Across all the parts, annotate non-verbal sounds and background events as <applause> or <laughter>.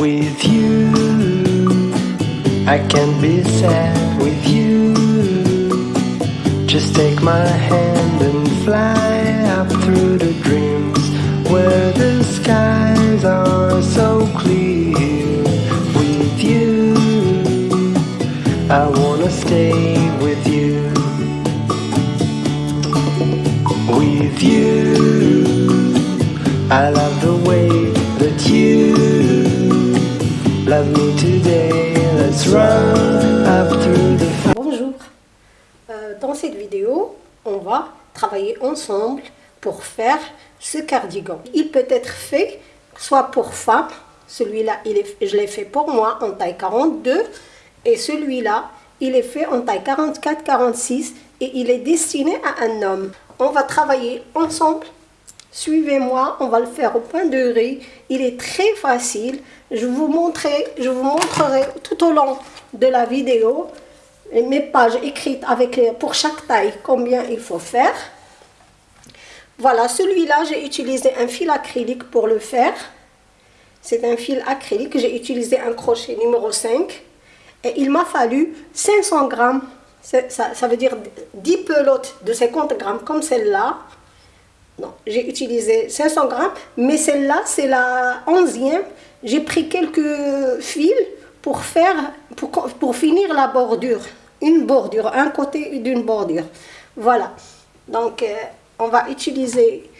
With you, I can't be sad with you. Just take my hand and fly up through the dreams where the skies are so clear. With you, I wanna stay with you. With you, I love the Bonjour, Euh, dans cette vidéo, on va travailler ensemble pour faire ce cardigan. Il peut être fait soit pour femme, celui-là je l'ai fait pour moi en taille 42 et celui-là il est fait en taille 44-46 et il est destiné à un homme. On va travailler ensemble Suivez-moi, on va le faire au point de riz. Il est très facile. Je vous montrerai, je vous montrerai tout au long de la vidéo mes pages écrites avec pour chaque taille combien il faut faire. Voilà, celui-là, j'ai utilisé un fil acrylique pour le faire. C'est un fil acrylique. J'ai utilisé un crochet numéro 5. Et il m'a fallu 500 grammes. Ça veut dire 10 pelotes de 50 grammes comme celle-là. Non, j'ai utilisé 500 grammes, mais celle-là, c'est la onzième. J'ai pris quelques fils pour faire, pour, pour finir la bordure. Une bordure, un côté d'une bordure. Voilà. Donc, euh, on va utiliser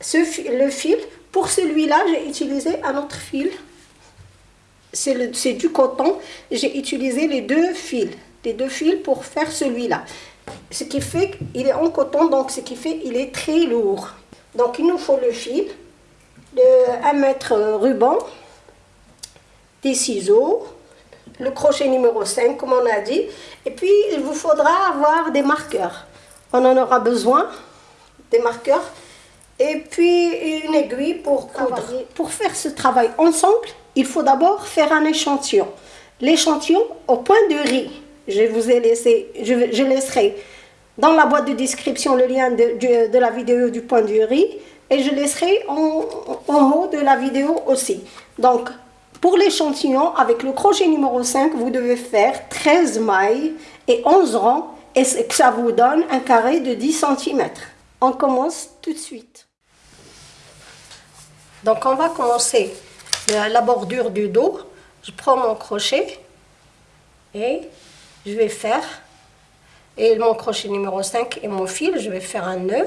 ce le fil. Pour celui-là, j'ai utilisé un autre fil. C'est du coton. J'ai utilisé les deux fils. Les deux fils pour faire celui-là. Ce qui fait qu'il est en coton, donc ce qui fait qu'il est très lourd. Donc il nous faut le fil, de 1 mètre ruban, des ciseaux, le crochet numéro 5 comme on a dit, et puis il vous faudra avoir des marqueurs. On en aura besoin, des marqueurs, et puis une aiguille pour coudre. Pour faire ce travail ensemble, il faut d'abord faire un échantillon. L'échantillon au point de riz. Je vous ai laissé, je, laisserai dans la boîte de description le lien de la vidéo du point de riz et je laisserai en, en haut de la vidéo aussi. Donc, pour l'échantillon, avec le crochet numéro 5, vous devez faire 13 mailles et 11 rangs et ça vous donne un carré de 10 cm. On commence tout de suite. Donc, on va commencer la bordure du dos. Je prends mon crochet et je vais faire et mon crochet numéro 5 et mon fil, je vais faire un nœud.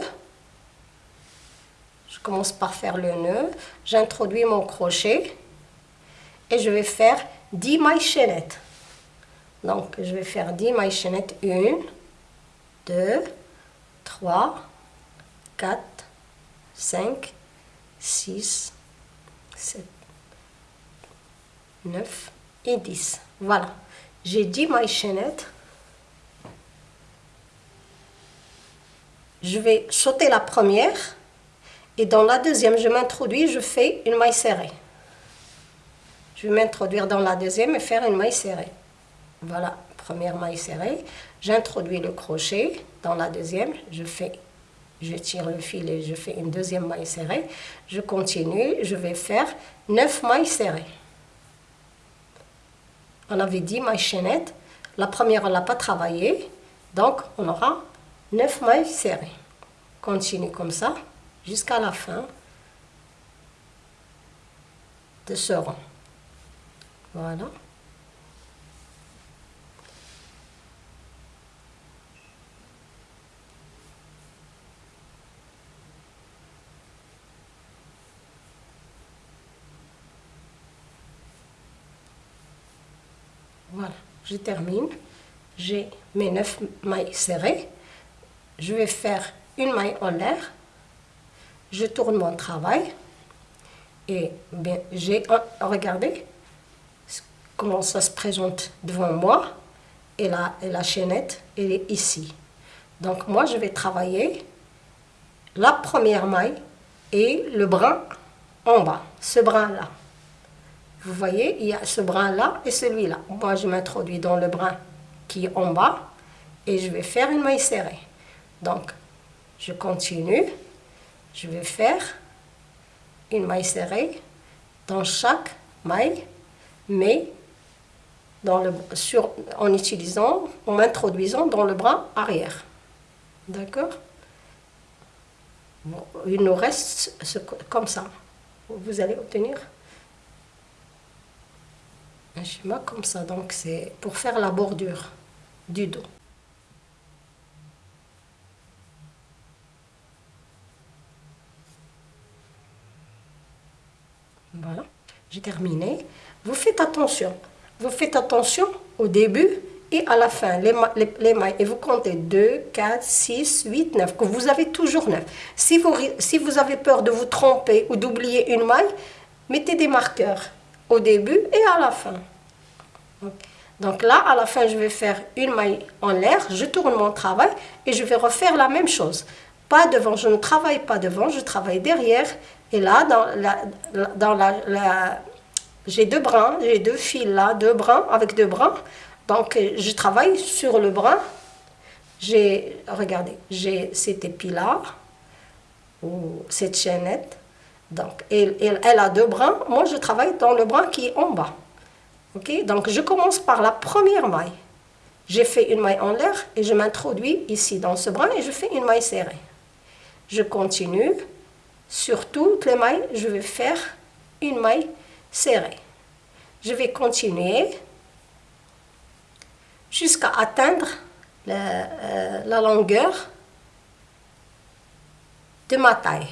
Je commence par faire le nœud, j'introduis mon crochet je vais faire 10 mailles chaînettes. Donc je vais faire 10 mailles chaînettes, 1, 2, 3, 4, 5, 6, 7, 9 et 10. Voilà, j'ai 10 mailles chaînettes. Je vais sauter la première et dans la deuxième, je m'introduis, je fais une maille serrée. Je vais m'introduire dans la deuxième et faire une maille serrée. Voilà, première maille serrée. J'introduis le crochet dans la deuxième, je fais je tire le fil et je fais une deuxième maille serrée. Je continue, je vais faire 9 mailles serrées. On avait 10 mailles chaînettes. La première, on l'a pas travaillée. Donc, on aura 9 mailles serrées. Continue comme ça jusqu'à la fin de ce rang. Voilà. Voilà, je termine. J'ai mes 9 mailles serrées. Je vais faire une maille en l'air. Je tourne mon travail. Et bien, j'ai regardez comment ça se présente devant moi. Et la, et la chaînette, elle est ici. Donc moi, je vais travailler la première maille et le brin en bas, ce brin-là. Vous voyez, il y a ce brin-là et celui-là. Moi, je m'introduis dans le brin qui est en bas et je vais faire une maille serrée. Donc, je continue. Je vais faire une maille serrée dans chaque maille. mais dans le, sur, en utilisant, en introduisant dans le bras arrière. D'accord? Il nous reste comme ça. Vous allez obtenir un schéma comme ça. Donc c'est pour faire la bordure du dos. Voilà, j'ai terminé. Vous faites attention. Vous faites attention au début et à la fin, les, les, mailles. Et vous comptez 2, 4, 6, 8, 9, que vous avez toujours 9. Si vous, avez peur de vous tromper ou d'oublier une maille, mettez des marqueurs au début et à la fin. Donc là, à la fin, je vais faire une maille en l'air, je tourne mon travail et je vais refaire la même chose. Pas devant, je ne travaille pas devant, je travaille derrière. Et là, dans la, j'ai deux brins, j'ai deux fils là, deux brins avec deux brins. Donc, je travaille sur le brin. J'ai, regardez, j'ai cet épi-là, ou cette chaînette. Donc, elle, elle, a deux brins. Moi, je travaille dans le brin qui est en bas. Ok? Donc, je commence par la première maille. J'ai fait une maille en l'air et je m'introduis ici dans ce brin et je fais une maille serrée. Je continue. Sur toutes les mailles, je vais faire une maille serrée. Je vais continuer jusqu'à atteindre la, euh, la, longueur de ma taille.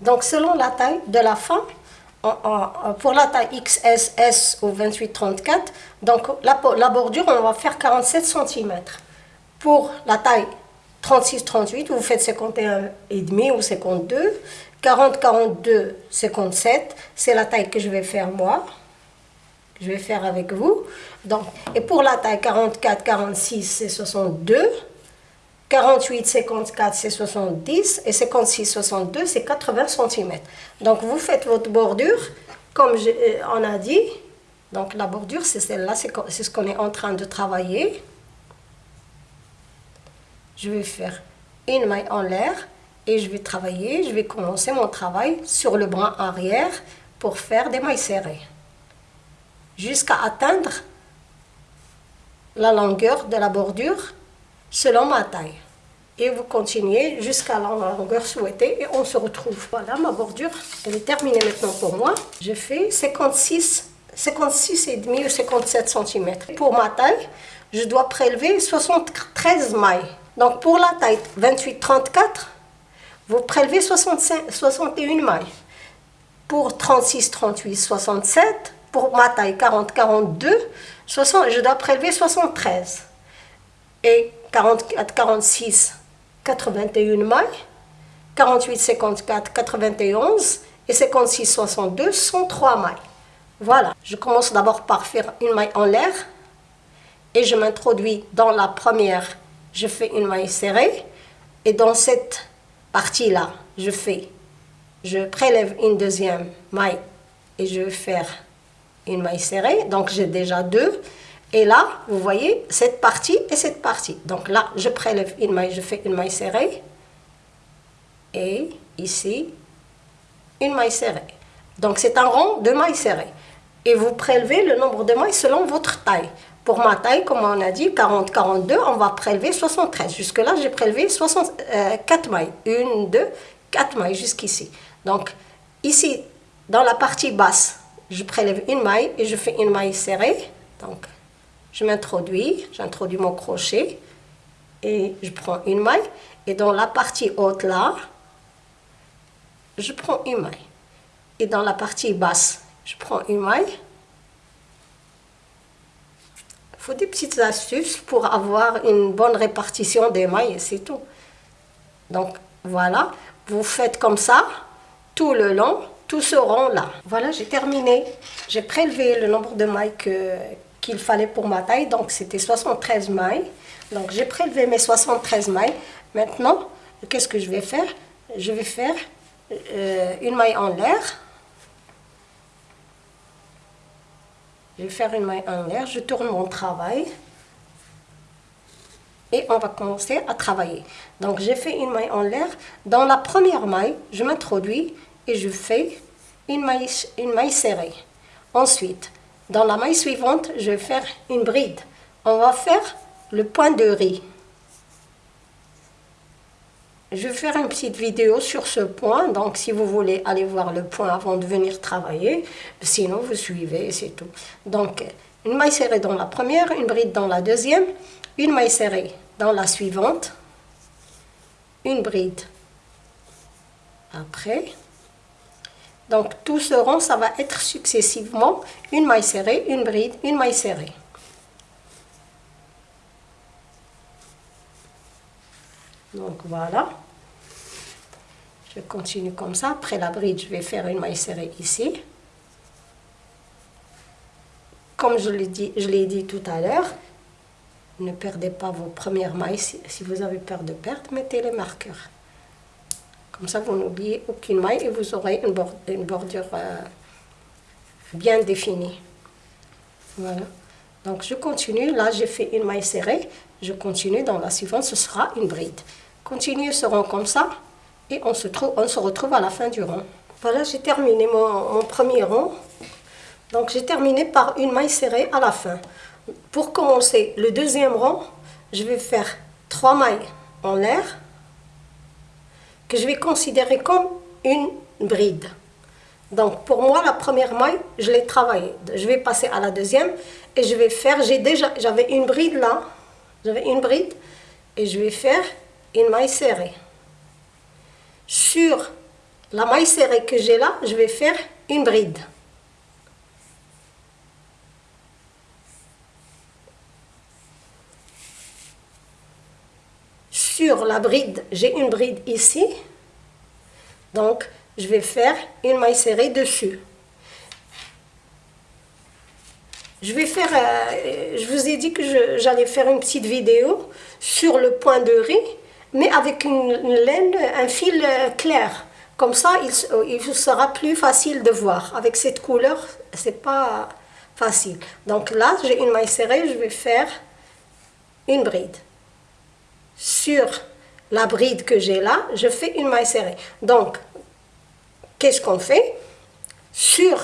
Donc selon la taille de la femme, pour la taille XS, ou 28-34, donc la, la, bordure, on va faire 47 cm. Pour la taille 36-38, vous faites 51,5 ou 52. 40-42, 57, c'est la taille que je vais faire moi. Je vais faire avec vous. Donc, et pour la taille 44, 46, c'est 62. 48, 54, c'est 70. Et 56, 62, c'est 80 cm. Donc, vous faites votre bordure, comme euh, on a dit. Donc, la bordure, c'est celle-là, c'est ce qu'on est en train de travailler. Je vais faire une maille en l'air et je vais travailler, je vais commencer mon travail sur le bras arrière pour faire des mailles serrées jusqu'à atteindre la longueur de la bordure selon ma taille. Et vous continuez jusqu'à la longueur souhaitée et on se retrouve. Voilà, ma bordure, elle est terminée maintenant pour moi. Je fais 56, 56 et demi ou 57 cm. Pour ma taille, je dois prélever 73 mailles. Donc pour la taille 28-34, vous prélevez 65, 61 mailles. Pour 36, 38, 67, pour ma taille 40, 42, 60, je dois prélever 73. Et 44, 46, 81 mailles. 48, 54, 91 et 56, 62 sont 3 mailles. Voilà, je commence d'abord par faire une maille en l'air et je m'introduis dans la première, je fais une maille serrée et dans cette partie-là, je fais, je prélève une deuxième maille et je vais faire une maille serrée. Donc j'ai déjà deux. Et là, vous voyez cette partie et cette partie. Donc là, je prélève une maille, je fais une maille serrée. Et ici, une maille serrée. Donc c'est un rond de mailles serrées. Et vous prélevez le nombre de mailles selon votre taille. Pour ma taille, comme on a dit, 40-42, on va prélever 73. Jusque-là, j'ai prélevé 64 euh, mailles. Une, deux, quatre mailles jusqu'ici. Donc ici, dans la partie basse, je prélève une maille et je fais une maille serrée. Donc, je m'introduis, j'introduis mon crochet et je prends une maille. Et dans la partie haute là, je prends une maille. Et dans la partie basse, je prends une maille. Il faut des petites astuces pour avoir une bonne répartition des mailles c'est tout. Donc voilà, vous faites comme ça tout le long tout ce rond-là. Voilà, j'ai terminé. J'ai prélevé le nombre de mailles qu'il fallait pour ma taille. Donc, c'était 73 mailles. Donc, j'ai prélevé mes 73 mailles. Maintenant, qu'est-ce que je vais faire? Je vais faire euh, une maille en l'air. Je vais faire une maille en l'air. Je tourne mon travail. Et on va commencer à travailler. Donc, j'ai fait une maille en l'air. Dans la première maille, je m'introduis et je fais une maille, une maille serrée. Ensuite, Dans la maille suivante, je vais faire une bride. On va faire le point de riz. Je vais faire une petite vidéo sur ce point, donc si vous voulez aller voir le point avant de venir travailler, sinon vous suivez, c'est tout. Donc, une maille serrée dans la première, une bride dans la deuxième, une maille serrée dans la suivante, une bride après. Donc, tout ce rond, ça va être successivement une maille serrée, une bride, une maille serrée. Donc voilà. Je continue comme ça. Après la bride, je vais faire une maille serrée ici. Comme je l'ai dit, je dit tout à l'heure, ne perdez pas vos premières mailles. Si, vous avez peur de perdre, mettez les marqueurs. Comme ça, vous n'oubliez aucune maille et vous aurez une, bordure euh, bien définie. Voilà. Donc, je continue. Là, j'ai fait une maille serrée. Je continue. Dans la suivante, ce sera une bride. Continuez ce rond comme ça et on se, trouve, on se retrouve à la fin du rond. Voilà, j'ai terminé mon, mon premier rond. Donc, j'ai terminé par une maille serrée à la fin. Pour commencer le deuxième rond, je vais faire trois mailles en l'air que je vais considérer comme une bride. Donc pour moi, la première maille, je l'ai travaillée. Je vais passer à la deuxième et je vais faire, j'ai déjà, j'avais une bride là, j'avais une bride et je vais faire une maille serrée. Sur la maille serrée que j'ai là, je vais faire une bride. sur la bride, j'ai une bride ici. Donc, je vais faire une maille serrée dessus. Je vais faire, euh, je vous ai dit que j'allais faire une petite vidéo sur le point de riz, mais avec une, laine, un fil euh, clair. Comme ça, il, il, sera plus facile de voir. Avec cette couleur, c'est pas facile. Donc là, j'ai une maille serrée, je vais faire une bride sur la bride que j'ai là, je fais une maille serrée. Donc, qu'est-ce qu'on fait? Sur,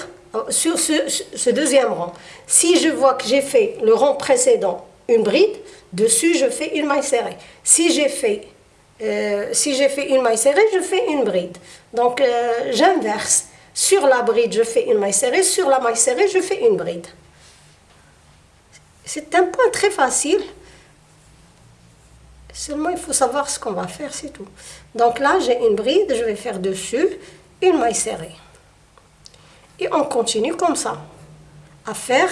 sur ce, deuxième rang, si je vois que j'ai fait le rang précédent une bride, dessus je fais une maille serrée. Si j'ai fait, euh, une maille serrée, je fais une bride. Donc, euh, j'inverse. Sur la bride, je fais une maille serrée. Sur la maille serrée, je fais une bride. C'est un point très facile. Seulement, il faut savoir ce qu'on va faire, c'est tout. Donc là, j'ai une bride, je vais faire dessus une maille serrée. Et on continue comme ça, à faire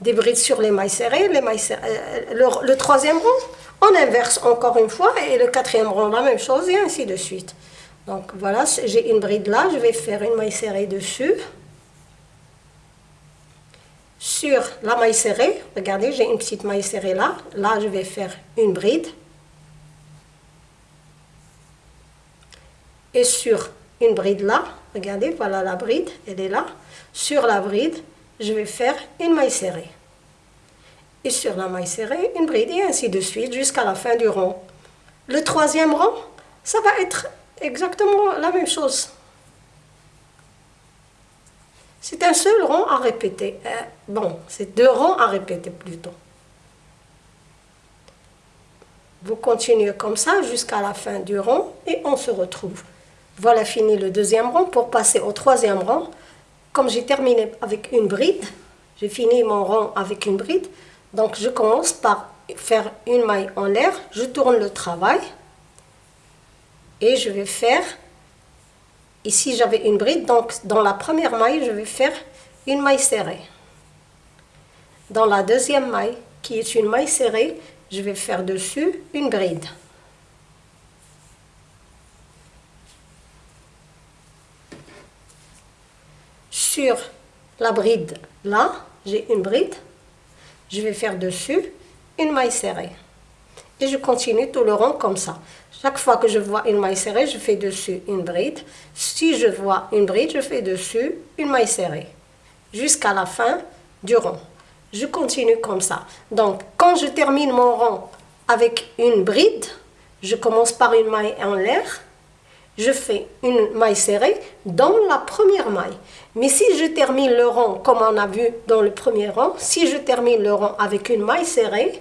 des brides sur les mailles serrées, les mailles euh, le, troisième rang, on inverse encore une fois, et le quatrième rang, la même chose, et ainsi de suite. Donc voilà, j'ai une bride là, je vais faire une maille serrée dessus. Sur la maille serrée, regardez, j'ai une petite maille serrée là, là je vais faire une bride. et sur une bride là, regardez, voilà la bride, elle est là. Sur la bride, je vais faire une maille serrée. Et sur la maille serrée, une bride, et ainsi de suite jusqu'à la fin du rond. Le troisième rang, ça va être exactement la même chose. C'est un seul rond à répéter. Euh, bon, c'est deux rangs à répéter plutôt. Vous continuez comme ça jusqu'à la fin du rond et on se retrouve. Voilà fini le deuxième rang. Pour passer au troisième rang, comme j'ai terminé avec une bride, j'ai fini mon rang avec une bride, donc je commence par faire une maille en l'air, je tourne le travail et je vais faire, ici j'avais une bride, donc dans la première maille, je vais faire une maille serrée. Dans la deuxième maille, qui est une maille serrée, je vais faire dessus une bride. Sur la bride là, j'ai une bride, je vais faire dessus une maille serrée. Et je continue tout le rond comme ça. Chaque fois que je vois une maille serrée, je fais dessus une bride. Si je vois une bride, je fais dessus une maille serrée. Jusqu'à la fin du rond. Je continue comme ça. Donc, quand je termine mon rond avec une bride, je commence par une maille en l'air. Je fais une maille serrée dans la première maille. Mais si je termine le rang, comme on a vu dans le premier rang, si je termine le rang avec une maille serrée,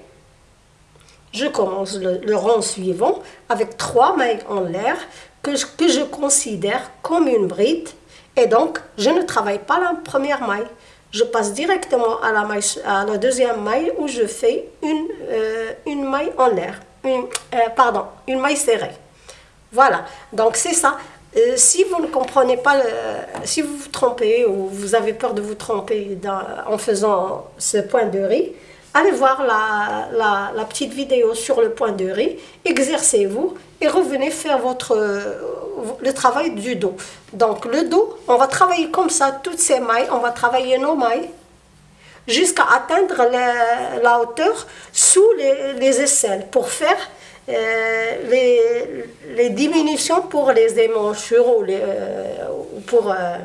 je commence le, rang suivant avec trois mailles en l'air que que je considère comme une bride. Et donc, je ne travaille pas la première maille je passe directement à la, deuxième maille où je fais une, euh, une maille en l'air, euh, pardon, une maille serrée. Voilà, donc c'est ça. Euh, si vous ne comprenez pas, si vous vous trompez ou vous avez peur de vous tromper en faisant ce point de riz, allez voir la, la, petite vidéo sur le point de riz, exercez-vous et revenez faire votre, le travail du dos. Donc le dos, on va travailler comme ça, toutes ces mailles, on va travailler nos mailles jusqu'à atteindre la, hauteur sous les, aisselles pour faire euh, les, les, diminutions pour les émanchures ou, les, euh, pour euh,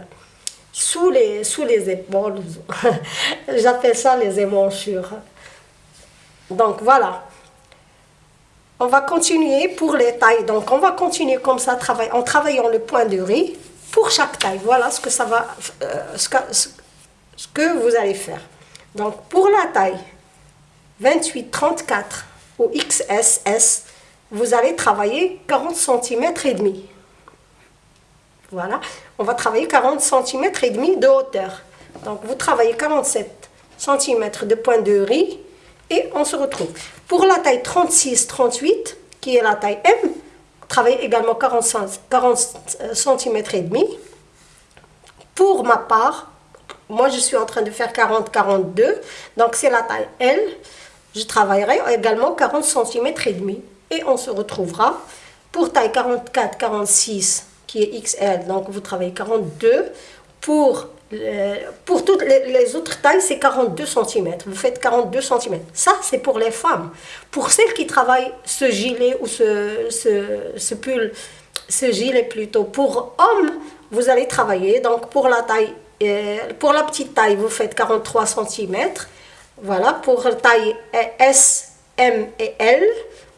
sous, les, sous les épaules. <laughs> J'appelle ça les émanchures. Donc voilà. On va continuer pour les tailles. Donc, on va continuer comme ça en travaillant le point de riz pour chaque taille. Voilà ce que ça va, euh, ce, que, vous allez faire. Donc, pour la taille 28-34 ou XSS, vous allez travailler 40 cm et demi. Voilà, on va travailler 40 cm et demi de hauteur. Donc, vous travaillez 47 cm de point de riz et on se retrouve. Pour la taille 36-38, qui est la taille M, travaille également 40, 40 cm et demi. Pour ma part, moi je suis en train de faire 40-42, donc c'est la taille L. Je travaillerai également 40 cm et demi. Et on se retrouvera pour taille 44-46, qui est XL, donc vous travaillez 42. Pour pour toutes les, autres tailles, c'est 42 cm. Vous faites 42 cm. Ça, c'est pour les femmes. Pour celles qui travaillent ce gilet ou ce, ce, pull, ce gilet plutôt, pour hommes, vous allez travailler. Donc, pour la taille, euh, pour la petite taille, vous faites 43 cm. Voilà, pour taille S, M et L,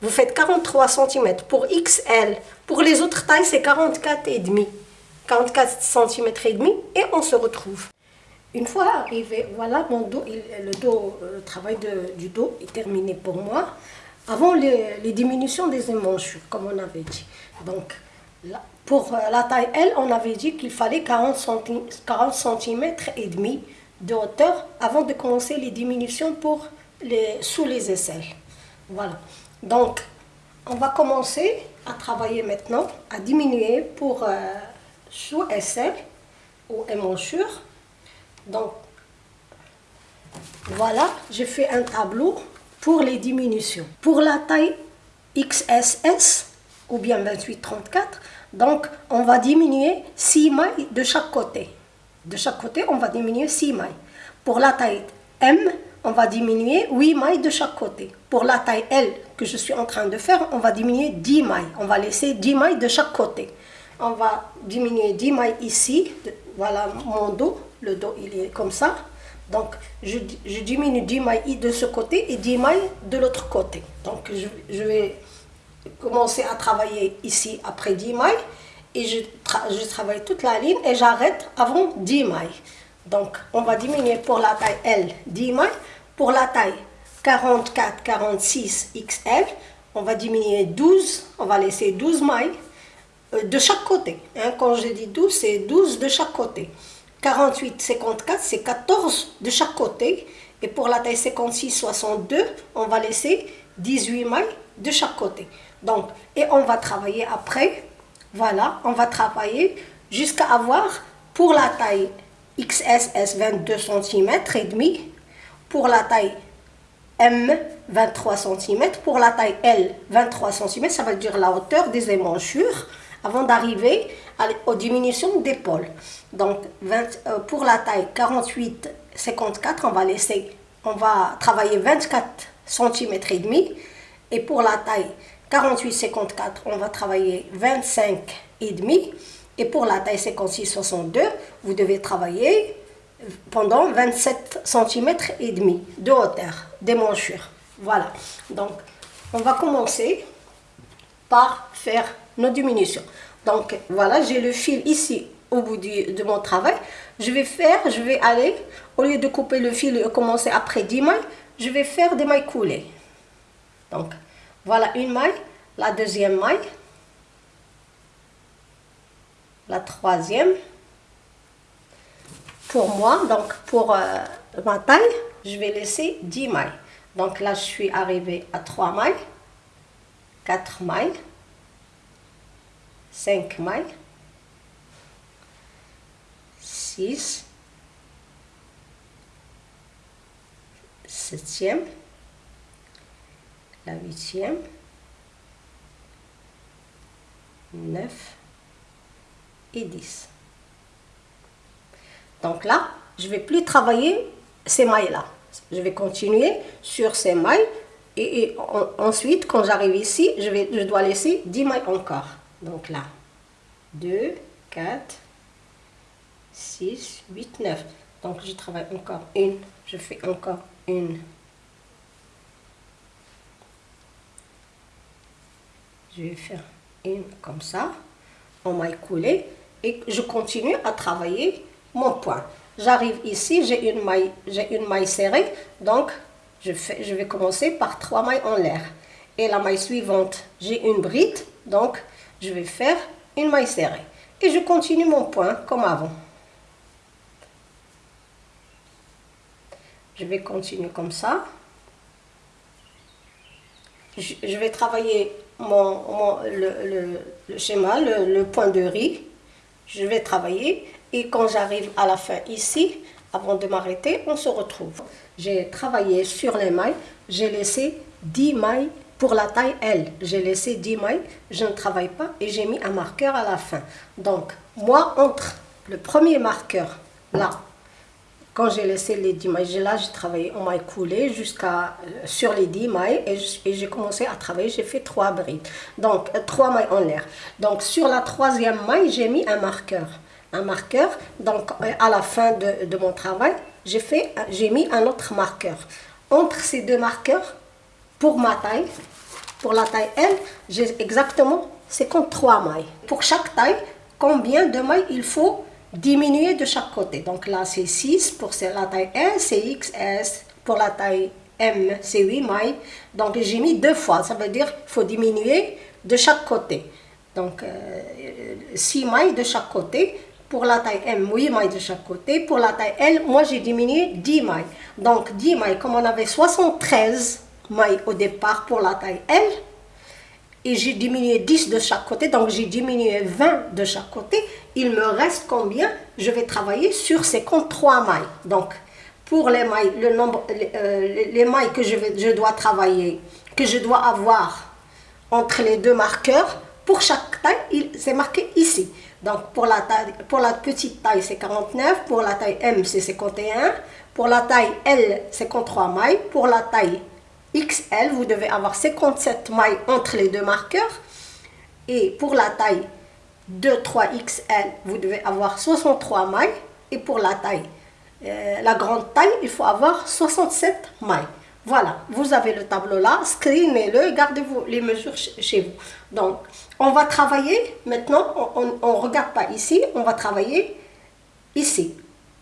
vous faites 43 cm. Pour XL, pour les autres tailles, c'est 44 et demi. 44 cm et demi et on se retrouve. Une fois arrivé, voilà mon dos, le dos, le euh, travail de, du dos est terminé pour moi. Avant les, diminutions des émanchures, comme on avait dit. Donc, pour euh, la taille L, on avait dit qu'il fallait 40 cm, 40 cm et demi de hauteur avant de commencer les diminutions pour les, sous les aisselles. Voilà. Donc, on va commencer à travailler maintenant, à diminuer pour euh, sous aisselle ou émanchure. Donc, voilà, j'ai fait un tableau pour les diminutions. Pour la taille XSS ou bien 28-34, donc on va diminuer 6 mailles de chaque côté. De chaque côté, on va diminuer 6 mailles. Pour la taille M, on va diminuer 8 mailles de chaque côté. Pour la taille L que je suis en train de faire, on va diminuer 10 mailles. On va laisser 10 mailles de chaque côté on va diminuer 10 mailles ici. Voilà mon dos. Le dos, il est comme ça. Donc, je, diminue 10 mailles de ce côté et 10 mailles de l'autre côté. Donc, je, vais commencer à travailler ici après 10 mailles. Et je, je travaille toute la ligne et j'arrête avant 10 mailles. Donc, on va diminuer pour la taille L 10 mailles. Pour la taille 44, 46 XL, on va diminuer 12. On va laisser 12 mailles euh, de chaque côté. Hein, quand je dis 12, c'est 12 de chaque côté. 48, 54, c'est 14 de chaque côté. Et pour la taille 56, 62, on va laisser 18 mailles de chaque côté. Donc, et on va travailler après, voilà, on va travailler jusqu'à avoir pour la taille XSS 22 cm et demi, pour la taille M 23 cm, pour la taille L 23 cm, ça veut dire la hauteur des émanchures avant d'arriver aux diminutions d'épaule. Donc, euh, pour la taille 48-54, on va laisser, on va travailler 24 cm et demi. Et pour la taille 48-54, on va travailler 25 et demi. Et pour la taille 56-62, vous devez travailler pendant 27 cm et demi de hauteur des manchures. Voilà. Donc, on va commencer par faire nos diminutions. Donc voilà, j'ai le fil ici au bout de mon travail. Je vais faire, je vais aller, au lieu de couper le fil et commencer après 10 mailles, je vais faire des mailles coulées. Donc voilà une maille, la deuxième maille, la troisième. Pour moi, donc pour euh, ma taille, je vais laisser 10 mailles. Donc là, je suis arrivée à 3 mailles, 4 mailles, 5 mailles, 6, 7e, la 8e, 9 et 10. Donc là, je vais plus travailler ces mailles-là. Je vais continuer sur ces mailles et, ensuite, quand j'arrive ici, je, vais, je dois laisser 10 mailles encore. Donc là, 2, 4, 6, 8, 9. Donc je travaille encore une, je fais encore une. Je vais faire une comme ça, en maille coulée, et je continue à travailler mon point. J'arrive ici, j'ai une maille, j'ai une maille serrée, donc je, fais, je vais commencer par trois mailles en l'air. Et la maille suivante, j'ai une bride, donc je vais faire une maille serrée. Et je continue mon point comme avant. Je vais continuer comme ça. Je, vais travailler mon, le, schéma, le point de riz. Je vais travailler et quand j'arrive à la fin ici, avant de m'arrêter, on se retrouve. J'ai travaillé sur les mailles, j'ai laissé 10 mailles pour la taille L. J'ai laissé 10 mailles, je ne travaille pas et j'ai mis un marqueur à la fin. Donc, moi, entre le premier marqueur, là, quand j'ai laissé les 10 mailles, là, j'ai travaillé en maille coulée jusqu'à euh, sur les 10 mailles et j'ai commencé à travailler, j'ai fait 3 brides. Donc, 3 euh, mailles en l'air. Donc, sur la troisième maille, j'ai mis un marqueur un marqueur. Donc, euh, à la fin de, mon travail, j'ai mis un autre marqueur. Entre ces deux marqueurs, pour ma taille, pour la taille L, j'ai exactement 53 mailles. Pour chaque taille, combien de mailles il faut diminuer de chaque côté. Donc là, c'est 6 pour la taille L, c'est XS. Pour la taille M, c'est 8 mailles. Donc j'ai mis deux fois, ça veut dire qu'il faut diminuer de chaque côté. Donc 6 euh, mailles de chaque côté. Pour la taille M, 8 mailles de chaque côté. Pour la taille L, moi j'ai diminué 10 mailles. Donc 10 mailles, comme on avait 73 mailles au départ pour la taille L, et j'ai diminué 10 de chaque côté, donc j'ai diminué 20 de chaque côté, il me reste combien Je vais travailler sur 53 mailles. Donc, pour les mailles, le nombre, les, euh, mailles que je, vais, je dois travailler, que je dois avoir entre les deux marqueurs, pour chaque taille, c'est marqué ici. Donc pour la, taille, pour la petite taille, c'est 49. Pour la taille M, c'est 51. Pour la taille L, 53 mailles. Pour la taille XL, vous devez avoir 57 mailles entre les deux marqueurs. Et pour la taille 2, 3 XL, vous devez avoir 63 mailles. Et pour la taille, euh, la grande taille, il faut avoir 67 mailles. Voilà, vous avez le tableau là, screenez-le, gardez-vous les mesures chez vous. Donc, on va travailler, maintenant, on ne regarde pas ici, on va travailler ici.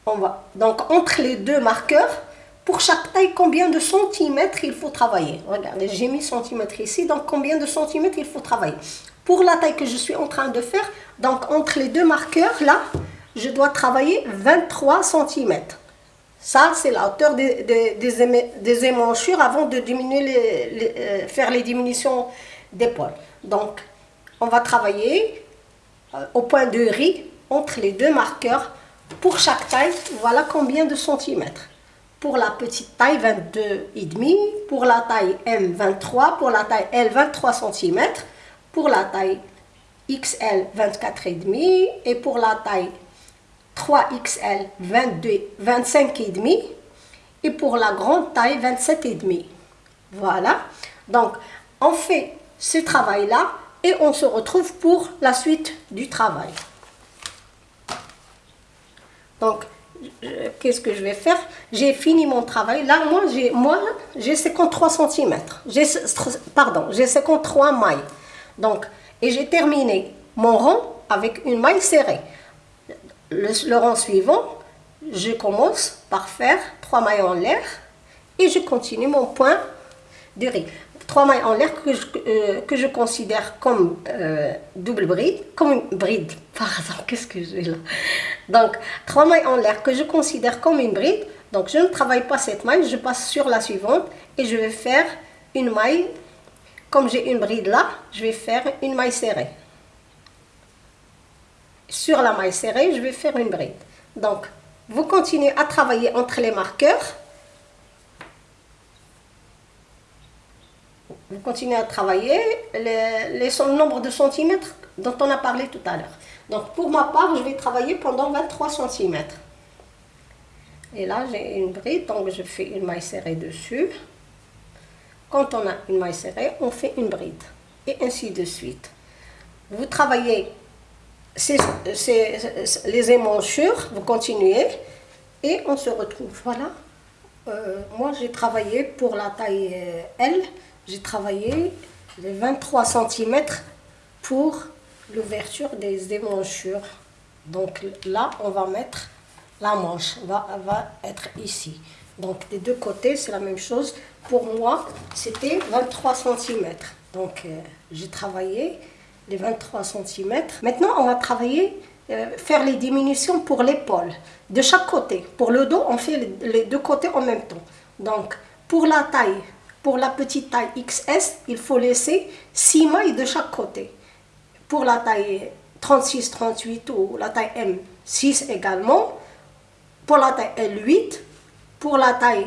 On va, donc, entre les deux marqueurs, pour chaque taille, combien de centimètres il faut travailler? Regardez, j'ai mis centimètres ici, donc combien de centimètres il faut travailler? Pour la taille que je suis en train de faire, donc entre les deux marqueurs, là, je dois travailler 23 centimètres. Ça, c'est la hauteur des, des, émanchures avant de diminuer les, euh, faire les diminutions d'épaule. Donc, on va travailler euh, au point de riz entre les deux marqueurs. Pour chaque taille, voilà combien de centimètres. Pour la petite taille, 22,5. Pour la taille M, 23. Pour la taille L, 23 cm. Pour la taille XL, 24,5. Et pour la taille 3XL, 22, 25,5 et pour la grande taille, 27,5. Voilà. Donc, on fait ce travail-là et on se retrouve pour la suite du travail. Donc, qu'est-ce que je vais faire? J'ai fini mon travail. Là, moi, j'ai moi, j'ai 53 cm. Pardon, j'ai 53 mailles. Donc, et j'ai terminé mon rond avec une maille serrée. Le, rond suivant, je commence par faire trois mailles en l'air et je continue mon point de riz. Trois mailles en l'air que, je, je considère comme euh, double bride, comme une bride. Pardon, <laughs> qu'est-ce que j'ai là? Donc, trois mailles en l'air que je considère comme une bride. Donc, je ne travaille pas cette maille, je passe sur la suivante et je vais faire une maille. Comme j'ai une bride là, je vais faire une maille serrée. Sur la maille serrée, je vais faire une bride. Donc, vous continuez à travailler entre les marqueurs. Vous continuez à travailler les, nombre de centimètres dont on a parlé tout à l'heure. Donc, pour ma part, je vais travailler pendant 23 cm. Et là, j'ai une bride, donc je fais une maille serrée dessus. On a une maille serrée, on fait une bride. Et ainsi de suite. Vous travaillez les émanchures, vous continuez. Et on se retrouve. Voilà. Euh, moi, j'ai travaillé pour la taille euh, L. J'ai travaillé les 23 cm pour l'ouverture des émanchures. Donc là, on va mettre la manche, va, va être ici. Donc des deux côtés, c'est la même chose. Pour moi, c'était 23 cm. Donc euh, j'ai travaillé les 23 cm. Maintenant, on va travailler, euh, faire les diminutions pour l'épaule, de chaque côté. Pour le dos, on fait les deux côtés en même temps. Donc, pour la taille, pour la petite taille XS, il faut laisser 6 mailles de chaque côté. Pour la taille 36, 38 ou la taille M, 6 également. Pour la taille L8, pour la taille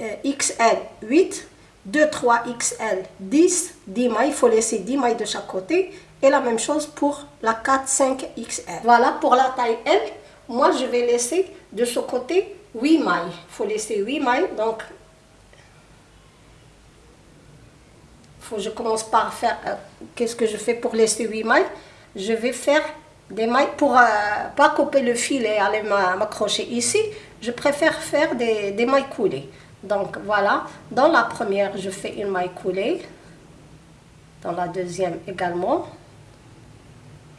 XL, 8. 2, 3, XL, 10. 10 mailles, il faut laisser 10 mailles de chaque côté. Et la même chose pour la 4, 5, XL. Voilà, pour la taille L, moi je vais laisser de ce côté 8 mailles. Il faut laisser 8 mailles, donc faut, je commence par faire, euh, qu'est-ce que je fais pour laisser 8 mailles? Je vais faire des mailles pour euh, pas couper le fil et aller m'accrocher ici. Je préfère faire des mailles coulées. Donc voilà, dans la première, je fais une maille coulée. Dans la deuxième également.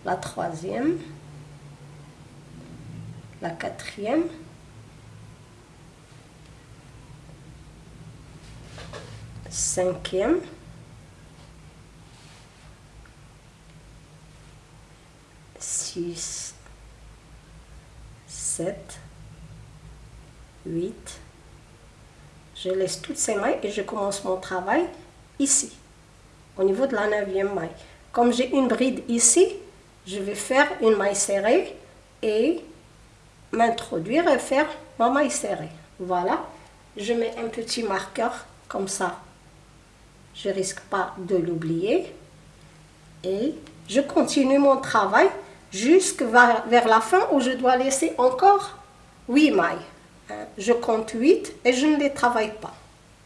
La troisième. La quatrième. Cinquième. 6, 7, 8. Je laisse toutes ces mailles et je commence mon travail ici, au niveau de la neuvième maille. Comme j'ai une bride ici, je vais faire une maille serrée et m'introduire et faire ma maille serrée. Voilà, je mets un petit marqueur comme ça. Je risque pas de l'oublier. Et je continue mon travail jusque vers la fin où je dois laisser encore 8 mailles. Hein, je compte 8 et je ne les travaille pas.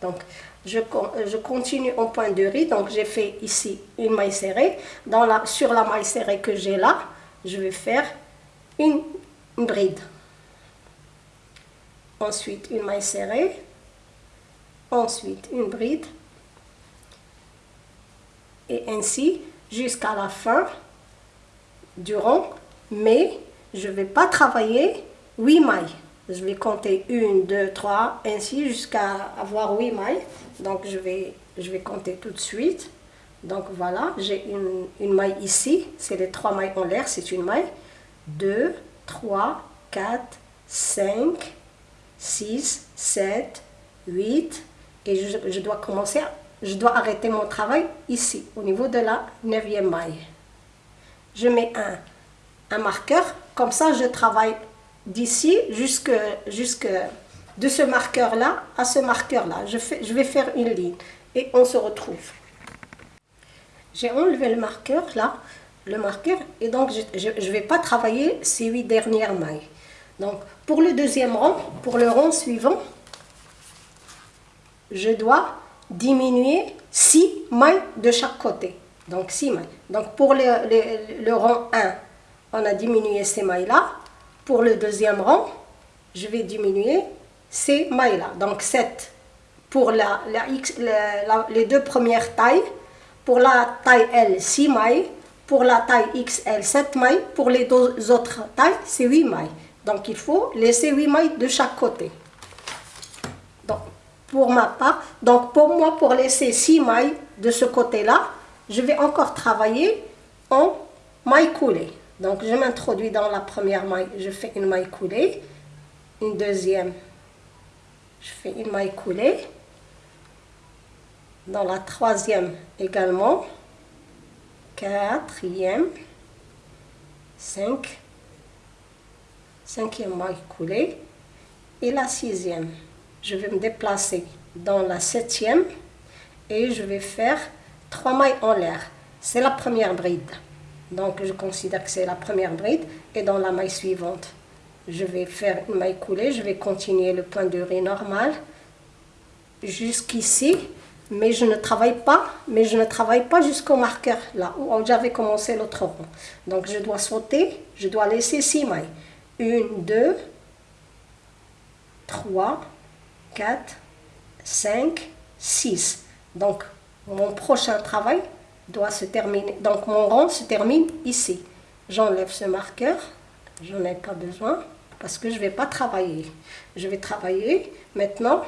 Donc, je, je continue au point de riz. Donc, j'ai fait ici une maille serrée. Dans la, sur la maille serrée que j'ai là, je vais faire une, une bride. Ensuite, une maille serrée. Ensuite, une bride. Et ainsi jusqu'à la fin du rond, mais je ne vais pas travailler 8 mailles. Je vais compter 1, 2, 3, ainsi jusqu'à avoir 8 mailles. Donc je vais, je vais compter tout de suite. Donc voilà, j'ai une, une, maille ici, c'est les 3 mailles en l'air, c'est une maille. 2, 3, 4, 5, 6, 7, 8. Et je, je dois commencer, je dois arrêter mon travail ici, au niveau de la 9e maille je mets un, un marqueur. Comme ça, je travaille d'ici jusque, jusque de ce marqueur-là à ce marqueur-là. Je, fais, je vais faire une ligne et on se retrouve. J'ai enlevé le marqueur là, le marqueur, et donc je ne vais pas travailler ces huit dernières mailles. Donc pour le deuxième rang, pour le rang suivant, je dois diminuer six mailles de chaque côté. Donc 6 mailles. Donc pour le, rang 1, on a diminué ces mailles-là. Pour le deuxième rang, je vais diminuer ces mailles-là. Donc 7 pour la, X, les deux premières tailles. Pour la taille L, 6 mailles. pour la taille XL 7 mailles, pour les deux autres tailles c'est 8 mailles. Donc il faut laisser 8 mailles de chaque côté. Donc pour ma part, donc pour moi pour laisser 6 mailles de ce côté-là, je vais encore travailler en maille coulée. Donc je m'introduis dans la première maille, je fais une maille coulée, une deuxième, je fais une maille coulée, dans la troisième également, quatrième, cinq, cinquième maille coulée. Et la sixième. Je vais me déplacer dans la septième. Et je vais faire trois mailles en l'air. C'est la première bride. Donc je considère que c'est la première bride et dans la maille suivante, je vais faire une maille coulée, je vais continuer le point de riz normal jusqu'ici mais je ne travaille pas, mais je ne travaille pas jusqu'au marqueur là où j'avais commencé l'autre rond. Donc je dois sauter, je dois laisser six mailles. Une, deux, trois, quatre, cinq, six. Donc mon prochain travail doit se terminer. Donc mon rond se termine ici. J'enlève ce marqueur, j'en ai pas besoin parce que je ne vais pas travailler. Je vais travailler maintenant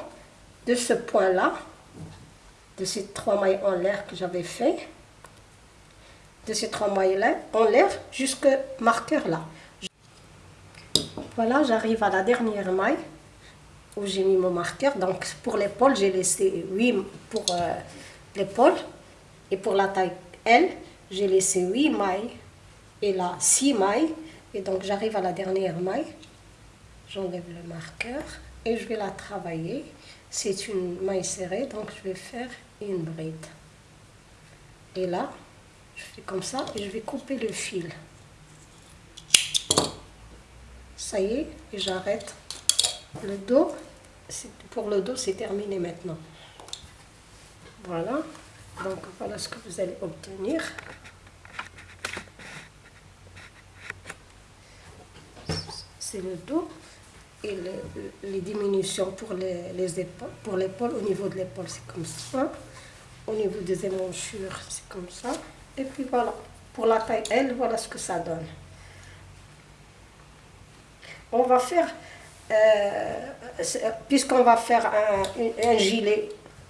de ce point-là de ces trois mailles en l'air que j'avais fait, de ces trois mailles là en l'air jusqu'au marqueur là. Voilà, j'arrive à la dernière maille où j'ai mis mon marqueur. Donc pour l'épaule, j'ai laissé 8 pour euh, l'épaule et pour la taille L, j'ai laissé 8 mailles et là 6 mailles. Et donc j'arrive à la dernière maille, j'enlève le marqueur et je vais la travailler. C'est une maille serrée, donc je vais faire une bride. Et là, je fais comme ça et je vais couper le fil. Ça y est, et j'arrête le dos. Pour le dos, c'est terminé maintenant. Voilà. Donc voilà ce que vous allez obtenir. C'est le dos et les diminutions pour les, les épaules, pour l'épaule, au niveau de l'épaule, c'est comme ça. Au niveau des émanchures, c'est comme ça. Et puis voilà, pour la taille L, voilà ce que ça donne. On va faire, euh, puisqu'on va faire un, un, gilet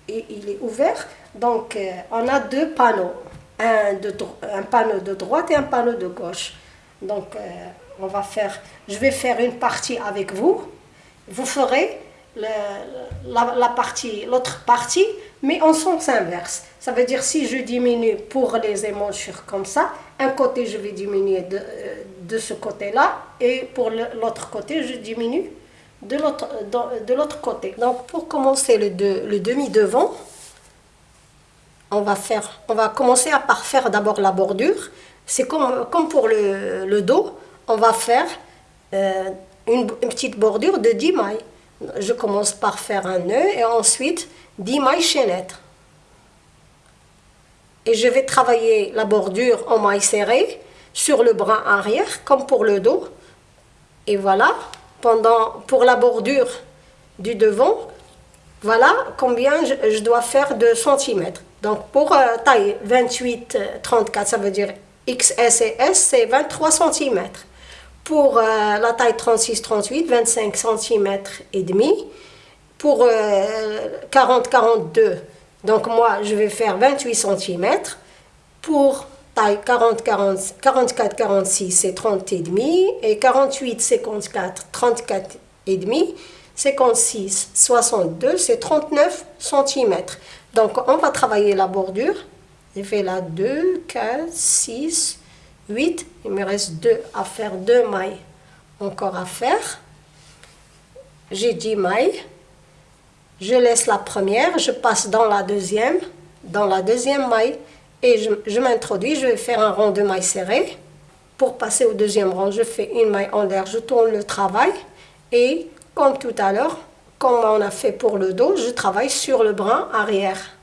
et il est ouvert, donc euh, on a deux panneaux, un, panneau de droite et un panneau de gauche. Donc euh, on va faire, je vais faire une partie avec vous, vous ferez la, partie, l'autre partie, mais en sens inverse. Ça veut dire si je diminue pour les émanchures comme ça, un côté je vais diminuer de, euh, ce côté-là, et pour l'autre côté je diminue de l'autre côté. Donc pour commencer le demi-devant, on va faire, on va commencer à par faire d'abord la bordure. C'est comme, comme pour le, le, dos, on va faire euh, une, petite bordure de 10 mailles. Je commence par faire un nœud et ensuite 10 mailles chaînettes. Et je vais travailler la bordure en mailles serrées sur le bras arrière comme pour le dos. Et voilà, pendant, pour la bordure du devant, voilà combien je, dois faire de centimètres. Donc pour euh, taille 28-34, ça veut dire XS et S, c'est 23 centimètres. Pour euh, la taille 36-38, 25 cm et demi. Pour 40-42, euh, donc moi je vais faire 28 cm. Pour taille 44-46, c'est 30 et demi. Et 48-54, 34 et demi. 56, 62, c'est 39 cm. Donc on va travailler la bordure. J'ai fait là 2, 4, 6, 8. Il me reste 2 à faire, 2 mailles encore à faire. J'ai 10 mailles. Je laisse la première, je passe dans la deuxième, dans la deuxième maille et je, je m'introduis, je vais faire un rond de mailles serrées. Pour passer au deuxième rang, je fais une maille en l'air, je tourne le travail et comme tout à l'heure, comme on a fait pour le dos, je travaille sur le bras arrière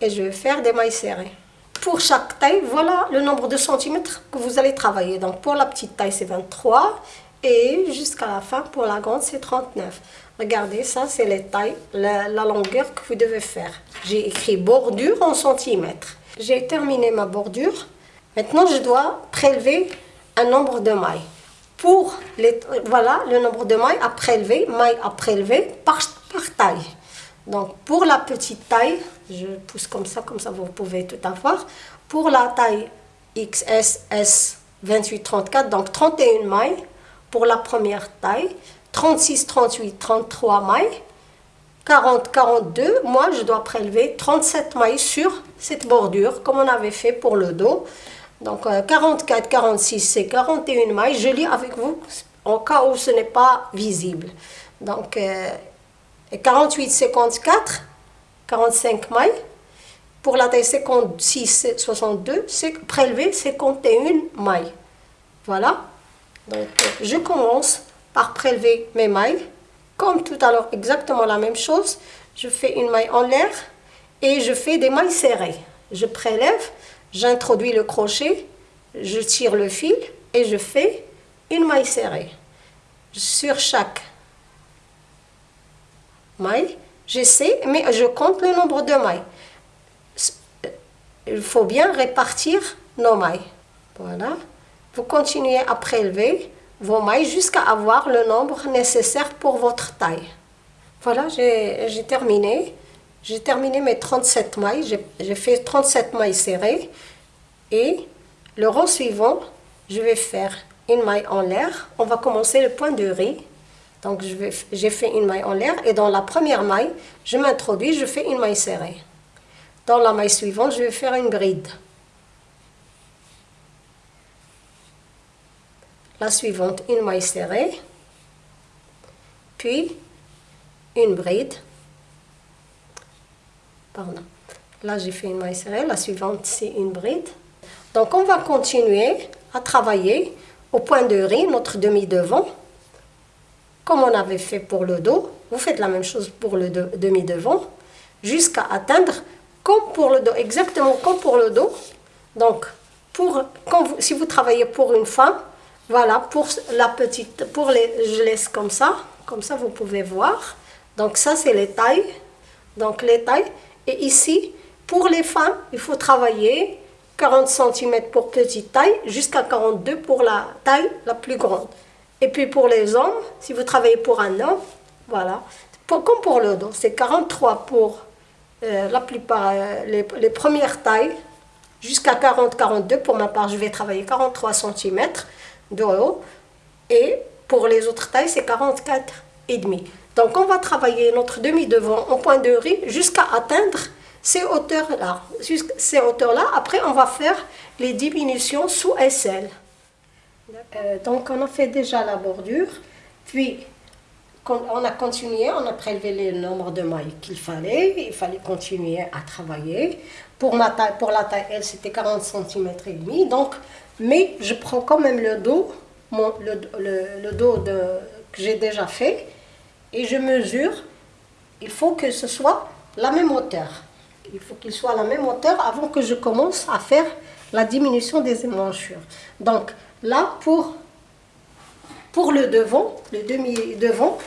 et je vais faire des mailles serrées. Pour chaque taille, voilà le nombre de centimètres que vous allez travailler. Donc pour la petite taille, c'est 23 et jusqu'à la fin, pour la grande, c'est 39. Regardez, ça, c'est les tailles, la, longueur que vous devez faire. J'ai écrit bordure en centimètres. J'ai terminé ma bordure Maintenant, je dois prélever un nombre de mailles. Pour les, voilà le nombre de mailles à prélever, mailles à prélever par, par taille. Donc, pour la petite taille, je pousse comme ça, comme ça vous pouvez tout avoir. Pour la taille XSS 28-34, donc 31 mailles pour la première taille, 36, 38, 33 mailles, 40, 42, moi je dois prélever 37 mailles sur cette bordure comme on avait fait pour le dos. Donc 44, euh, 46, c'est 41 mailles. Je lis avec vous en cas où ce n'est pas visible. 48, 54, 45 mailles. Pour la taille 56, 62, c'est prélever 51 mailles. Voilà. Donc euh, je commence par prélever mes mailles. Comme tout à l'heure, exactement la même chose. Je fais une maille en l'air et je fais des mailles serrées. Je prélève j'introduis le crochet, je tire le fil et je fais une maille serrée. Sur chaque maille, j'essaie, mais je compte le nombre de mailles. Il faut bien répartir nos mailles. Voilà. Vous continuez à prélever vos mailles jusqu'à avoir le nombre nécessaire pour votre taille. Voilà, j'ai terminé. J'ai terminé mes 37 mailles, j'ai fait 37 mailles serrées et le rang suivant, je vais faire une maille en l'air. On va commencer le point de riz. Donc j'ai fait une maille en l'air et dans la première maille, je m'introduis, je fais une maille serrée. Dans la maille suivante, je vais faire une bride. La suivante, une maille serrée, puis une bride Pardon. Là, j'ai fait une maille serrée. La suivante, c'est une bride. Donc, on va continuer à travailler au point de riz, notre demi-devant, comme on avait fait pour le dos. Vous faites la même chose pour le demi-devant, jusqu'à atteindre, comme pour le dos, exactement comme pour le dos. Donc, pour, quand si vous travaillez pour une femme, voilà, pour la petite, pour les, je laisse comme ça, comme ça vous pouvez voir. Donc ça, c'est les tailles. Donc les tailles, et ici, pour les femmes, il faut travailler 40 cm pour petite taille jusqu'à 42 pour la taille la plus grande. Et puis pour les hommes, si vous travaillez pour un homme, voilà, comme pour le dos, c'est 43 pour euh, la plupart, euh, les, premières tailles, jusqu'à 40-42 pour ma part, je vais travailler 43 cm de haut, et pour les autres tailles, c'est 44 et demi. Donc on va travailler notre demi-devant en point de riz jusqu'à atteindre ces hauteurs-là. Ces hauteurs-là, après on va faire les diminutions sous aisselle. Euh, donc on a fait déjà la bordure, puis on a continué, on a prélevé le nombre de mailles qu'il fallait, il fallait continuer à travailler. Pour, la taille L, c'était 40 cm et demi, donc, mais je prends quand même le dos, le, dos que j'ai déjà fait, et je mesure, il faut que ce soit la même hauteur. Il faut qu'il soit la même hauteur avant que je commence à faire la diminution des émanchures. Donc là, pour, pour le devant, le demi-devant,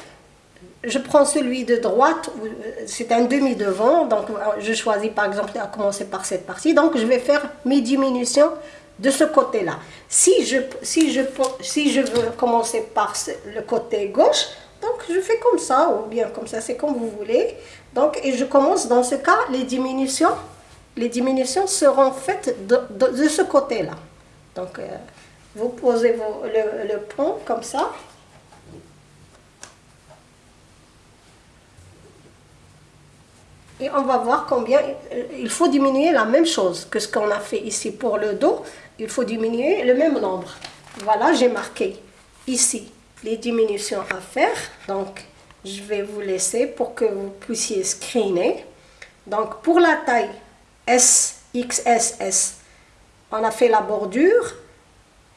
je prends celui de droite, euh, c'est un demi-devant, donc euh, je choisis par exemple à commencer par cette partie, donc je vais faire mes diminutions de ce côté-là. Si je, si, je, si je veux commencer par le côté gauche, donc je fais comme ça, ou bien comme ça, c'est comme vous voulez. Donc, et je commence dans ce cas, les diminutions, les diminutions seront faites de, de, ce côté-là. Donc, euh, vous posez le, pont comme ça. Et on va voir combien il faut diminuer la même chose que ce qu'on a fait ici pour le dos. Il faut diminuer le même nombre. Voilà, j'ai marqué ici les diminutions à faire. Donc, je vais vous laisser pour que vous puissiez screener. Donc, pour la taille S, XSS, on a fait la bordure.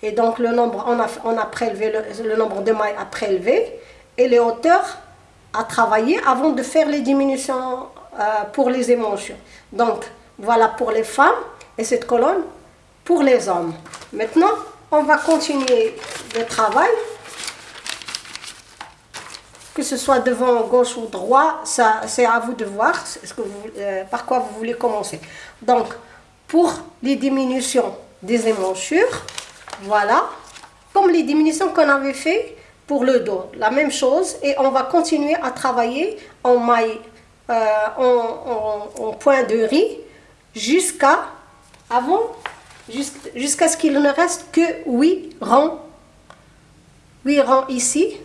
Et donc, le nombre, on a, on a prélevé le, nombre de mailles à prélever. Et les hauteurs à travailler avant de faire les diminutions euh, pour les émotions. Donc, voilà pour les femmes. Et cette colonne pour les hommes. Maintenant, on va continuer le travail que ce soit devant, gauche ou droit, ça c'est à vous de voir euh, par quoi vous voulez commencer. Donc, pour les diminutions des émanchures. Voilà, comme les diminutions qu'on avait fait pour le dos, la même chose. Et on va continuer à travailler en maille, euh, en, point de riz, jusqu'à avant, jusqu'à ce qu'il ne reste que 8 rangs. 8 rangs ici,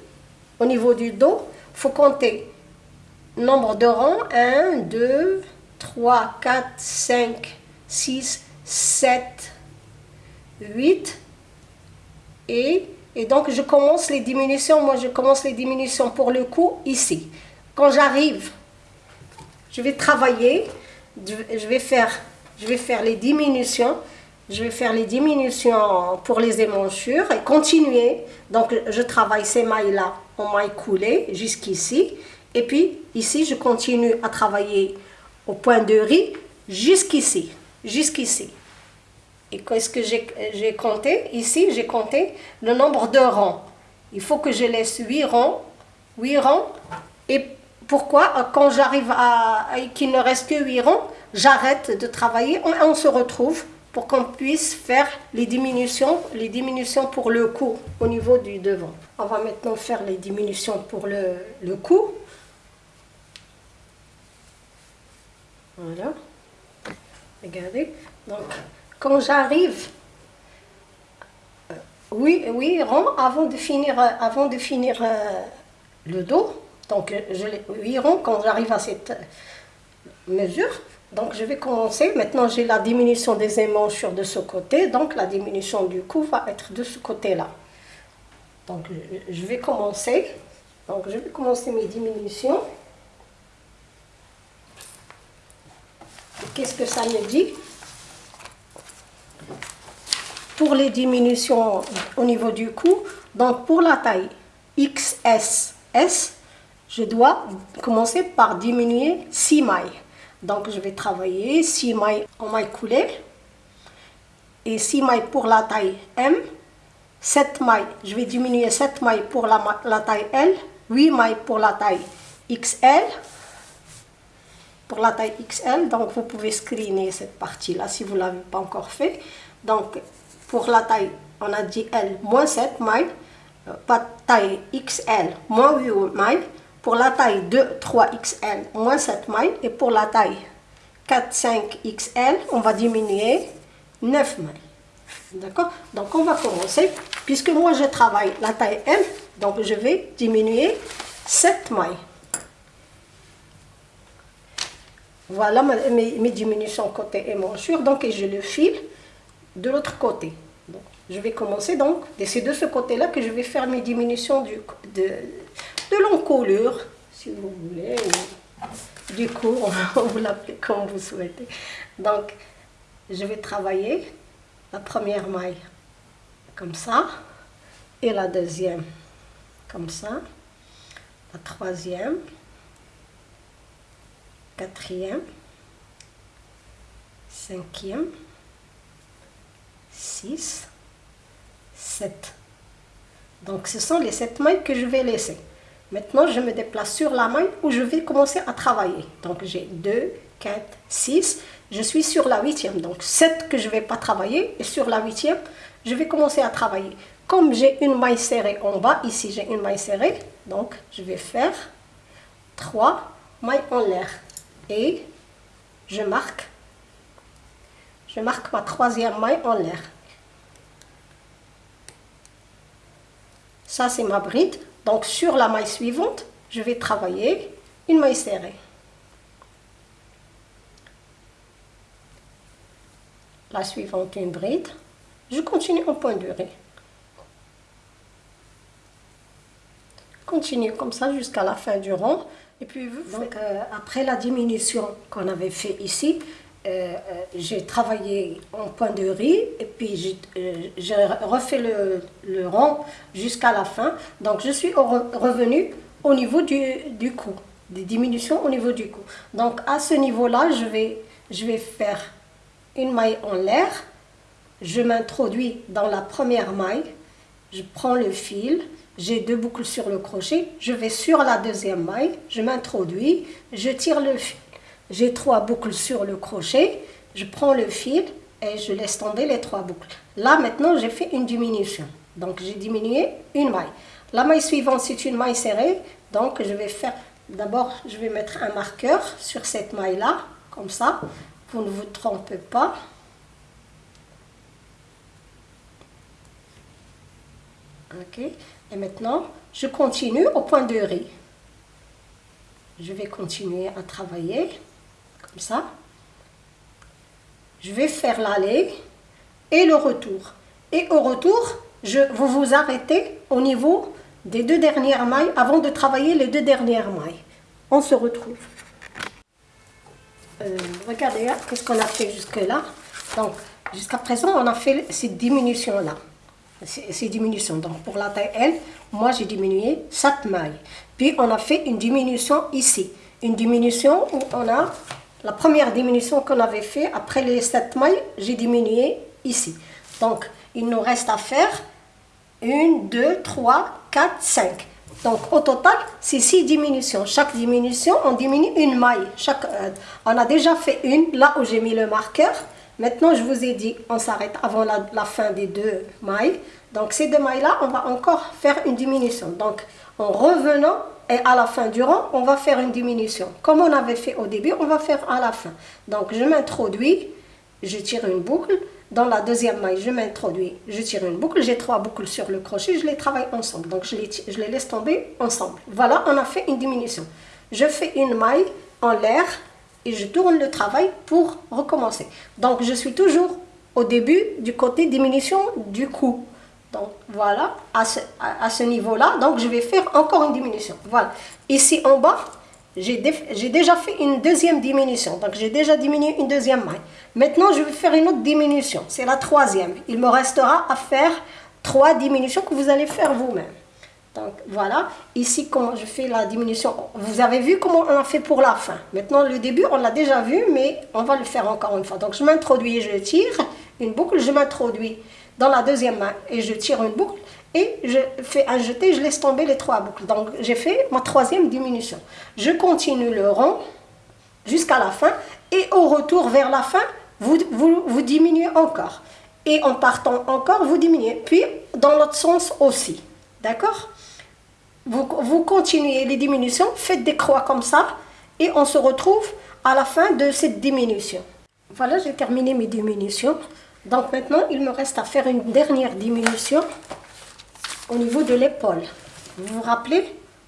au niveau du dos. Il faut compter nombre de rangs. 1, 2, 3, 4, 5, 6, 7, 8. Et, donc, je commence les diminutions. Moi, je commence les diminutions pour le cou ici. Quand j'arrive, je vais travailler. Je vais faire, je vais faire les diminutions. Je vais faire les diminutions pour les émanchures et continuer. Donc, je travaille ces mailles-là en mailles coulées jusqu'ici. Et puis, ici, je continue à travailler au point de riz jusqu'ici, jusqu'ici. Et qu'est-ce que j'ai compté Ici, j'ai compté le nombre de rangs. Il faut que je laisse 8 rangs. 8 rangs. Et pourquoi? Quand j'arrive à, qu'il ne reste que 8 rangs, j'arrête de travailler et on se retrouve pour qu'on puisse faire les diminutions, les diminutions pour le cou au niveau du devant. On va maintenant faire les diminutions pour le, le cou. Voilà. Regardez. Donc, quand j'arrive, euh, oui, oui, rond avant de finir, euh, avant de finir euh, le dos, donc je oui, rond quand j'arrive à cette mesure, donc je vais commencer, maintenant j'ai la diminution des émanchures de ce côté, donc la diminution du cou va être de ce côté-là. Donc je vais commencer, donc je vais commencer mes diminutions. Qu'est-ce que ça me dit? Pour les diminutions au niveau du cou, donc pour la taille XSS, je dois commencer par diminuer 6 mailles. Donc je vais travailler 6 mailles en mailles coulées et 6 mailles pour la taille M, 7 mailles, je vais diminuer 7 mailles pour la, la taille L, 8 mailles pour la taille XL, pour la taille XL, donc vous pouvez screener cette partie-là si vous ne l'avez pas encore fait. Donc pour la taille, on a dit L, moins 7 mailles, euh, pas taille XL, moins 8 mailles, pour la taille 2, 3XL, moins 7 mailles, et pour la taille 4, 5XL, on va diminuer 9 mailles. D'accord? Donc on va commencer, puisque moi je travaille la taille M, donc je vais diminuer 7 mailles. Voilà mes, diminutions côté émanchures. Donc, je le file de l'autre côté. Je vais commencer donc, c'est de ce côté-là que je vais faire mes diminutions du, de, de l'encolure, si vous voulez, du coup, <laughs> on vous l'appelez comme vous souhaitez. Donc, je vais travailler la première maille comme ça, et la deuxième comme ça, la troisième, quatrième, cinquième, six, Donc ce sont les sept mailles que je vais laisser. Maintenant, je me déplace sur la maille où je vais commencer à travailler. Donc j'ai 2, 4, 6. Je suis sur la huitième. Donc 7 que je ne vais pas travailler. Et sur la huitième, je vais commencer à travailler. Comme j'ai une maille serrée en bas, ici j'ai une maille serrée. Donc je vais faire 3 mailles en l'air et je marque je marque ma troisième maille en l'air ça c'est ma bride. Donc sur la maille suivante je vais travailler une maille serrée. La suivante une bride. Je continue en point de continue comme ça jusqu'à la fin du rond et puis, donc, euh, après la diminution qu'on avait fait ici, euh, euh, j'ai travaillé en point de riz et puis j'ai refait le, le rond jusqu'à la fin. Donc, je suis revenu au niveau du, du cou, des diminutions au niveau du cou. Donc, à ce niveau-là, je vais, je vais faire une maille en l'air. Je m'introduis dans la première maille. Je prends le fil, j'ai deux boucles sur le crochet, je vais sur la deuxième maille, je m'introduis, je tire le fil. J'ai trois boucles sur le crochet, je prends le fil, et je laisse tomber les trois boucles. Là, maintenant, j'ai fait une diminution. Donc, j'ai diminué une maille. La maille suivante, c'est une maille serrée. Donc, je vais faire... D'abord, je vais mettre un marqueur sur cette maille-là, comme ça. Vous ne vous trompez pas. Ok. Et maintenant, je continue au point de riz. Je vais continuer à travailler, comme ça. Je vais faire l'aller et le retour. Et au retour, je, vous vous arrêtez au niveau des deux dernières mailles avant de travailler les deux dernières mailles. On se retrouve. Euh, regardez, hein, qu'est-ce qu'on a fait jusque-là. Donc, jusqu'à présent, on a fait ces diminutions-là. Ces diminutions. Donc, pour la taille L, moi, j'ai diminué 7 mailles. Puis, on a fait une diminution ici. Une diminution où on a la première diminution qu'on avait fait, après les 7 mailles, j'ai diminué ici. Donc, il nous reste à faire 1, 2, 3, 4, 5. Donc, au total, c'est 6 diminutions. Chaque diminution, on diminue une maille. Chaque, euh, on a déjà fait une, là où j'ai mis le marqueur. Maintenant, je vous ai dit, on s'arrête avant la, la, fin des deux mailles. Donc, ces deux mailles-là, on va encore faire une diminution. Donc, en revenant et à la fin du rang, on va faire une diminution. Comme on avait fait au début, on va faire à la fin. Donc, je m'introduis, je tire une boucle. Dans la deuxième maille, je m'introduis, je tire une boucle. J'ai trois boucles sur le crochet, je les travaille ensemble. Donc, je les, je les laisse tomber ensemble. Voilà, on a fait une diminution. Je fais une maille en l'air et je tourne le travail pour recommencer. Donc, je suis toujours au début du côté diminution du coup. Donc voilà, à ce, à, ce niveau-là, donc je vais faire encore une diminution. Voilà. Ici en bas, j'ai déjà fait une deuxième diminution. Donc j'ai déjà diminué une deuxième maille. Maintenant, je vais faire une autre diminution. C'est la troisième. Il me restera à faire trois diminutions que vous allez faire vous-même. Donc voilà, ici comment je fais la diminution? Vous avez vu comment on a fait pour la fin. Maintenant le début, on l'a déjà vu, mais on va le faire encore une fois. Donc je m'introduis, je tire une boucle, je m'introduis dans la deuxième main et je tire une boucle et je fais un jeté, je laisse tomber les trois boucles. Donc j'ai fait ma troisième diminution. Je continue le rond jusqu'à la fin et au retour vers la fin, vous, vous, vous diminuez encore. Et en partant encore, vous diminuez. Puis dans l'autre sens aussi. D'accord? Vous, vous continuez les diminutions, faites des croix comme ça et on se retrouve à la fin de cette diminution. Voilà, j'ai terminé mes diminutions. Donc maintenant, il me reste à faire une dernière diminution au niveau de l'épaule. Vous vous rappelez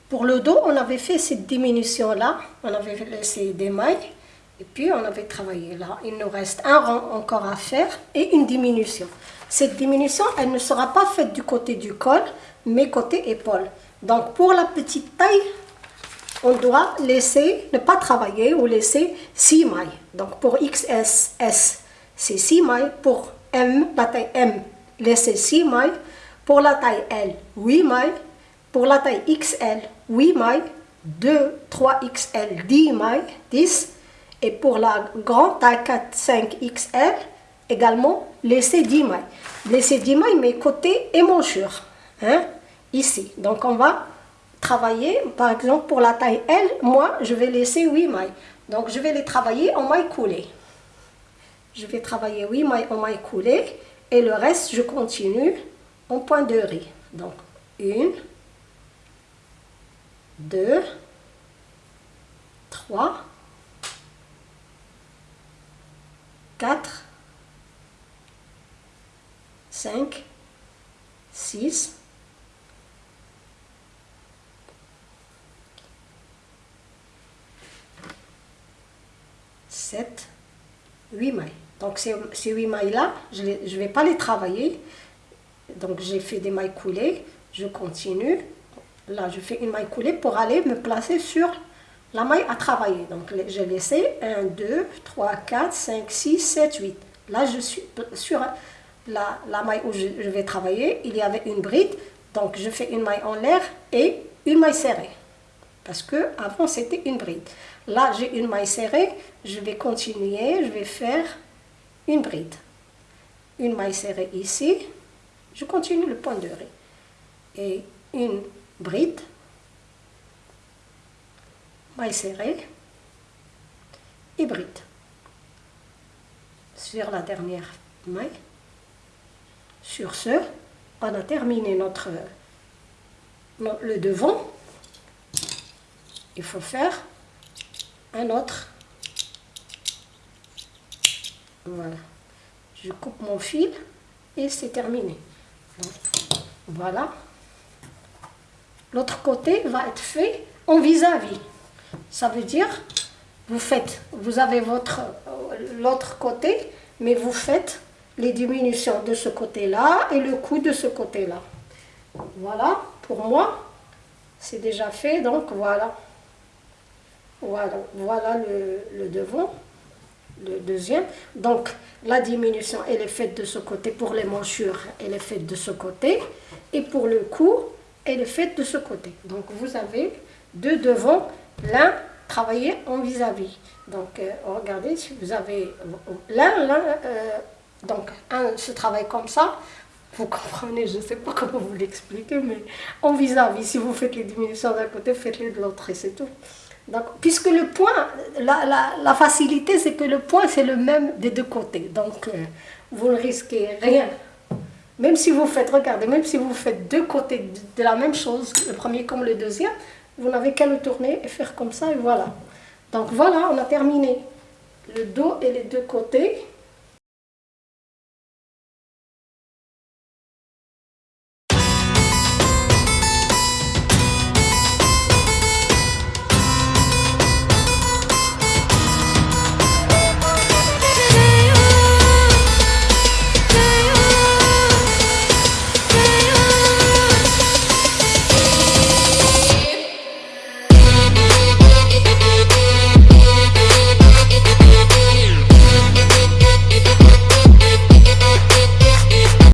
Pour le dos, on avait fait cette diminution-là. On avait laissé des mailles. Et puis, on avait travaillé là. Il nous reste un rang encore à faire et une diminution. Cette diminution, elle ne sera pas faite du côté du col, mais côté épaule. Donc, pour la petite taille, on doit laisser, ne pas travailler ou laisser 6 mailles. Donc, pour XS, c'est 6 mailles. Pour M, la taille M, laissez 6 mailles. Pour la taille L, 8 mailles. Pour la taille XL, 8 mailles. 2, 3 XL, 10 mailles, 10. Et pour la grande taille 4, 5 XL, également, laissez 10 mailles. Laissez 10 mailles, mais côté émanchure. Hein, ici. Donc, on va travailler, par exemple, pour la taille L, moi, je vais laisser 8 mailles. Donc, je vais les travailler en mailles coulées je vais travailler 8 mailles en mailles coulées et le reste je continue en point de riz. Donc 1 2 3 4 5 6 7 8 mailles donc ces, ces 8 mailles-là, je ne vais pas les travailler. Donc j'ai fait des mailles coulées, je continue. Là, je fais une maille coulée pour aller me placer sur la maille à travailler. Donc j'ai laissé 1, 2, 3, 4, 5, 6, 7, 8. Là, je suis sur la, la maille où je, je vais travailler. Il y avait une bride. Donc je fais une maille en l'air et une maille serrée. Parce que avant c'était une bride. Là, j'ai une maille serrée. Je vais continuer. Je vais faire une bride, une maille serrée ici, je continue le point de riz, et une bride, maille serrée et bride. sur la dernière maille. Sur ce, on a terminé notre le devant. Il faut faire un autre. Voilà. Je coupe mon fil et c'est terminé. voilà. L'autre côté va être fait en vis-à-vis. Ça veut dire, vous faites, vous avez votre l'autre côté, mais vous faites les diminutions de ce côté-là et le coup de ce côté-là. Voilà, pour moi, c'est déjà fait, donc voilà. Voilà, voilà le, le devant, le deuxième. Donc, la diminution, elle est faite de ce côté. Pour les manchures, elle est faite de ce côté. Et pour le cou, elle est faite de ce côté. Donc, vous avez deux devants, l'un travaillé en vis-à-vis. Donc, euh, regardez, si vous avez l'un, l'un, euh, donc, un se travaille comme ça, vous comprenez, je ne sais pas comment vous l'expliquer, mais en vis-à-vis, si vous faites les diminutions d'un côté, faites-les de l'autre et c'est tout. Puisque le point, la, facilité, c'est que le point, c'est le même des deux côtés. Donc, euh, vous ne risquez rien. Même si vous faites, regardez, même si vous faites deux côtés de, la même chose, le premier comme le deuxième, vous n'avez qu'à le tourner et faire comme ça, et voilà. Donc voilà, on a terminé le dos et les deux côtés.